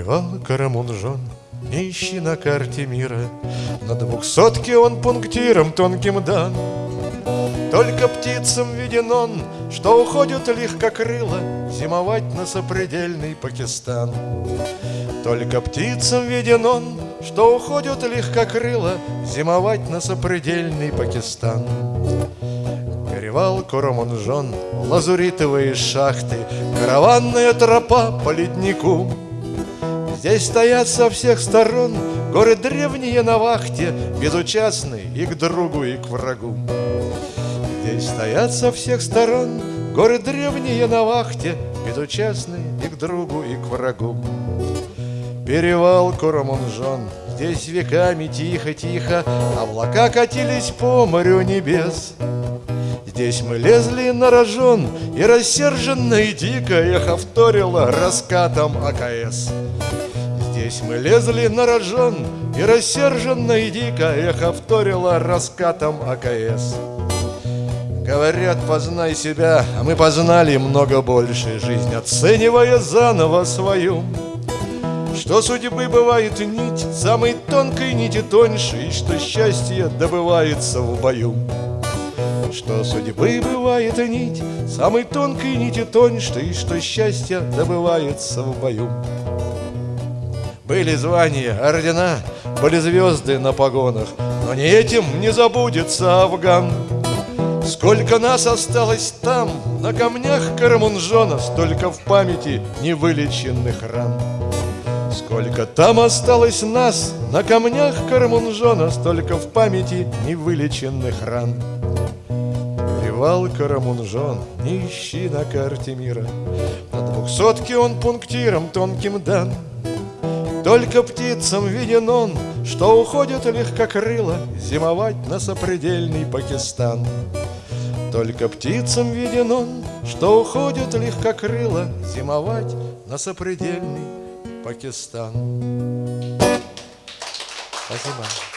Перевал Карамунжон Не на карте мира. На двухсотке он пунктиром тонким дан. Только птицам виден он Что уходят легкокрыло Зимовать на сопредельный Пакистан. Только птицам виден он Что уходят легкокрыло Зимовать на сопредельный Пакистан. Перевал Курамунжон, лазуритовые шахты, Караванная тропа по леднику. Здесь стоят со всех сторон горы древние на вахте, Безучастные и к другу, и к врагу. Здесь стоят со всех сторон горы древние на вахте, Безучастные и к другу, и к врагу. Перевал Курамунжон, здесь веками тихо-тихо Облака катились по морю небес. Здесь мы лезли на рожон, и рассерженно и дико Эхо вторило раскатом АКС. Здесь мы лезли на рожон, и рассерженно и дико Эхо вторило раскатом АКС. Говорят, познай себя, а мы познали много больше Жизнь, оценивая заново свою. Что судьбы бывает нить, самой тонкой нити тоньше, И что счастье добывается в бою. Что судьбы бывает нить, самой тонкой нити тоньше, И что счастье добывается в бою. Были звания, ордена, были звезды на погонах, Но не этим не забудется Афган. Сколько нас осталось там, на камнях Карамунжона, Столько в памяти невылеченных ран. Сколько там осталось нас, на камнях Карамунжона, Столько в памяти невылеченных ран. Перевал Карамунжон, не ищи на карте мира, На двухсотке он пунктиром тонким дан. Только птицам виден он, что уходит легкокрыло Зимовать на сопредельный Пакистан. Только птицам виден он, что уходит легкокрыло Зимовать на сопредельный Пакистан. Спасибо.